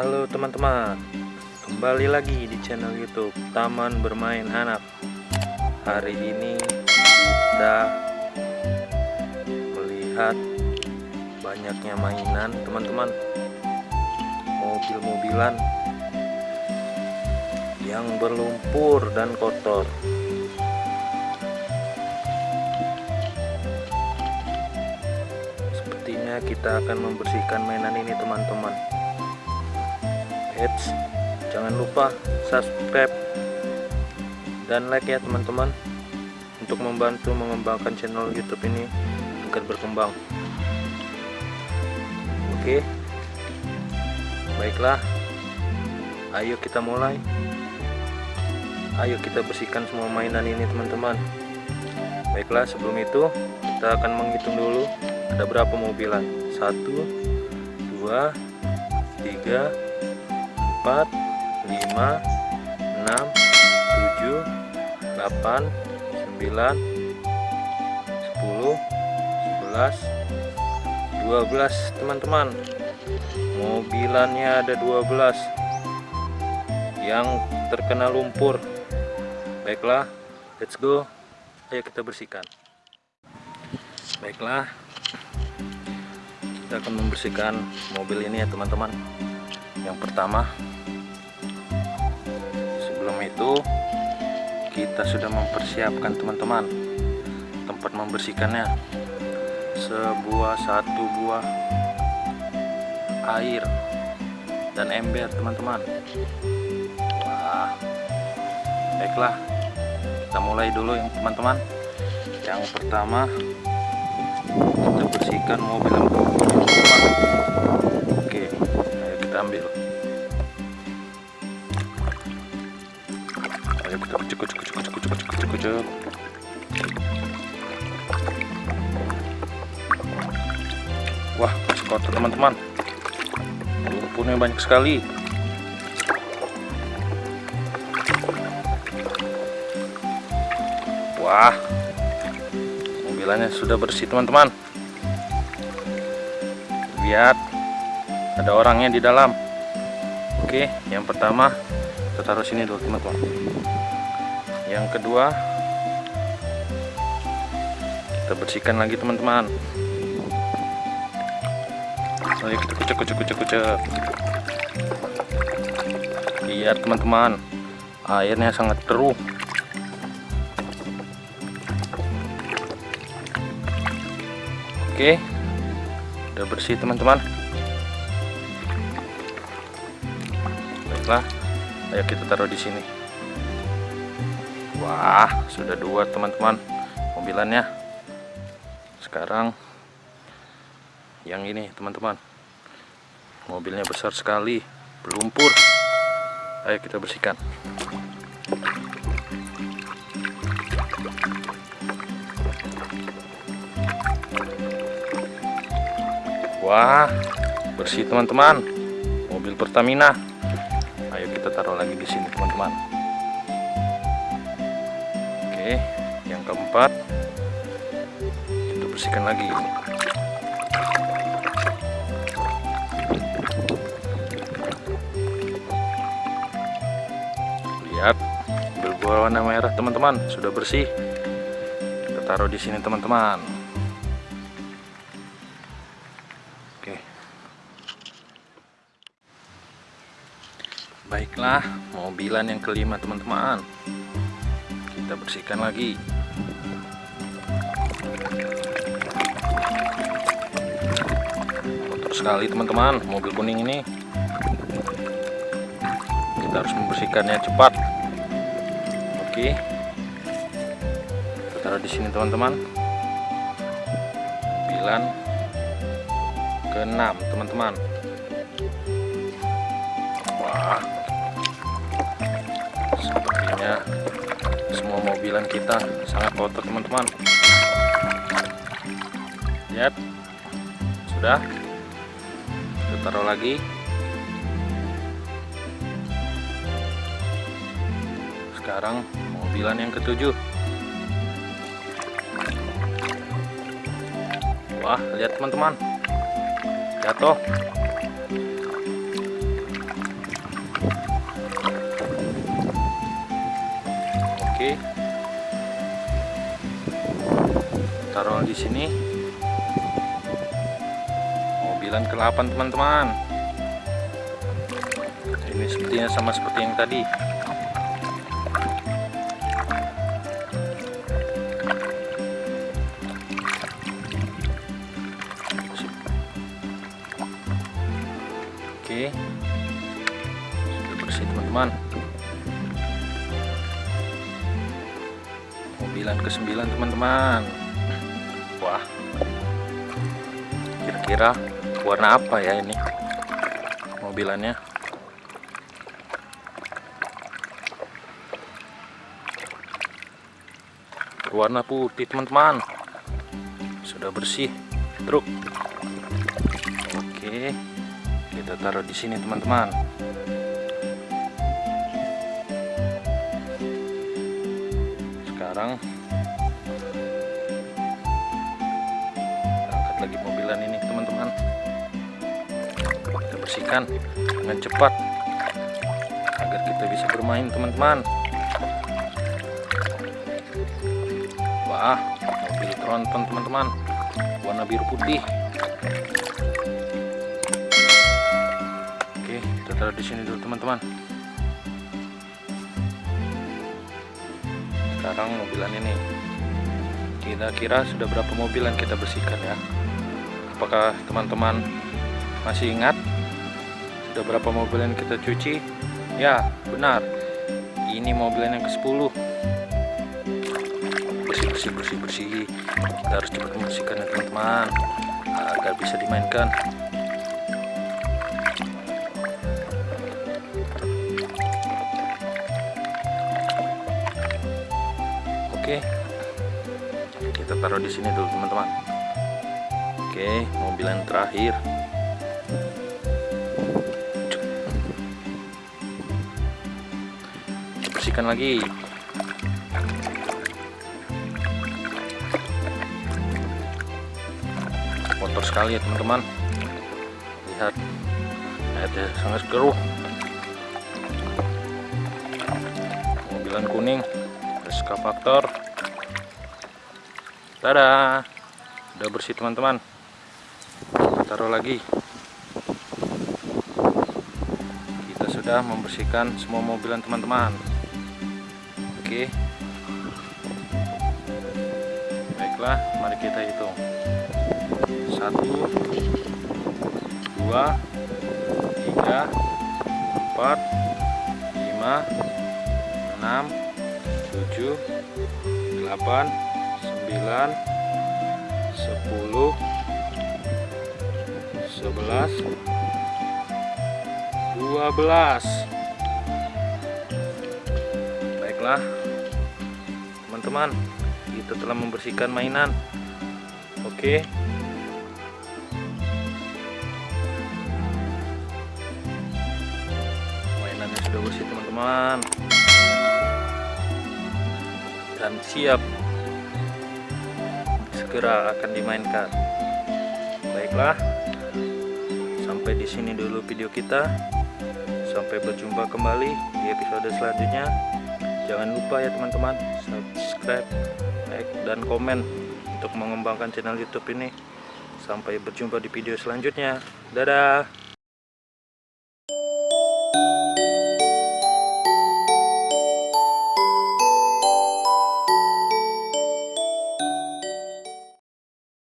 Halo teman-teman. Kembali lagi di channel youtube Taman Bermain Anak. Hari ini kita Melihat Banyaknya mainan teman-teman. Mobil-mobilan Yang berlumpur dan kotor. Sepertinya kita akan membersihkan mainan ini teman-teman Eits, jangan lupa subscribe dan like ya teman-teman untuk membantu mengembangkan channel YouTube ini agar berkembang. Oke, baiklah, ayo kita mulai. Ayo kita bersihkan semua mainan ini teman-teman. Baiklah, sebelum itu kita akan menghitung dulu ada berapa mobilan. Satu, dua, tiga, 4 5 6 7 8 9 10 11 12 teman-teman mobilannya ada 12 yang terkena lumpur. Baiklah let's go. Ayo kita bersihkan. Baiklah kita akan membersihkan mobil ini ya teman-teman. Yang pertama itu kita sudah mempersiapkan teman-teman. Tempat membersihkannya. Sebuah satu buah air dan ember teman-teman. Wah baiklah. Kita mulai dulu yang teman-teman. Yang pertama kita bersihkan mobil teman-teman. Oke ayo kita ambil wah masih kotor teman-teman. Lumpurnya banyak sekali. Wah mobilannya sudah bersih teman-teman. Lihat ada orangnya di dalam. Oke yang pertama kita taruh sini dulu teman-teman yang kedua kita bersihkan lagi teman-teman. Ayo kita kucek kucek kucek kucek. Lihat teman-teman airnya sangat keruh. Oke udah bersih teman-teman. Baiklah ayo kita taruh di sini Wah, sudah dua teman-teman mobilannya. Sekarang yang ini teman-teman. Mobilnya besar sekali, berlumpur. Ayo kita bersihkan. Wah, bersih teman-teman. Mobil Pertamina. Ayo kita taruh lagi di sini teman-teman keempat kita bersihkan lagi. Lihat berwarna merah teman-teman. Sudah bersih. Kita taruh di sini teman-teman. Oke. Baiklah mobilan yang kelima teman-teman. Kita bersihkan lagi sekali teman-teman. Mobil kuning ini. Kita harus membersihkannya cepat. Oke. Kita taruh di sini teman-teman. 9 ke 6 teman-teman. Wah. Sepertinya semua mobilan kita sangat kotor teman-teman. Lihat. Sudah taruh lagi. Sekarang mobilan yang ketujuh. Wah lihat teman-teman. Jatuh. Oke. Taruh di sini. 9 ke 8 teman-teman. Ini sepertinya sama seperti yang tadi. Oke. Sudah bersih teman-teman. Mobilan ke 9 teman-teman. Wah. Kira-kira warna apa ya ini? Mobilannya? Warna putih teman-teman. Sudah bersih truk. Oke kita taruh di sini teman-teman. Sekarang kita angkat lagi mobilan ini teman-teman kita bersihkan dengan cepat agar kita bisa bermain teman-teman. Wah mobil tronton teman-teman. Warna biru putih. Oke kita taruh di sini dulu teman-teman. Sekarang mobilan ini. Kira-kira sudah berapa mobil yang kita bersihkan ya? Apakah teman-teman masih ingat? Sudah berapa mobil yang kita cuci? Ya benar. Ini mobil yang ke 10 bersih bersih bersih bersih. Kita harus cepat membersihkan ya teman-teman agar bisa dimainkan. Oke. Kita taruh di sini dulu teman-teman. Oke mobil yang terakhir. bersihkan lagi. Kotor sekali ya teman-teman. Lihat. Ada ya, sangat keruh. Mobilan kuning eskavator tada udah bersih teman-teman. Taruh lagi. Kita sudah membersihkan semua mobilan teman-teman oke baiklah mari kita hitung. Satu dua tiga empat lima enam tujuh delapan sembilan sepuluh sebelas dua belas baiklah teman-teman. Kita telah membersihkan mainan. Oke. Mainannya sudah bersih teman-teman. Dan siap segera akan dimainkan. Baiklah sampai di sini dulu video kita. Sampai berjumpa kembali di episode selanjutnya jangan lupa ya teman-teman subscribe like dan komen untuk mengembangkan channel youtube ini. Sampai berjumpa di video selanjutnya. Dadah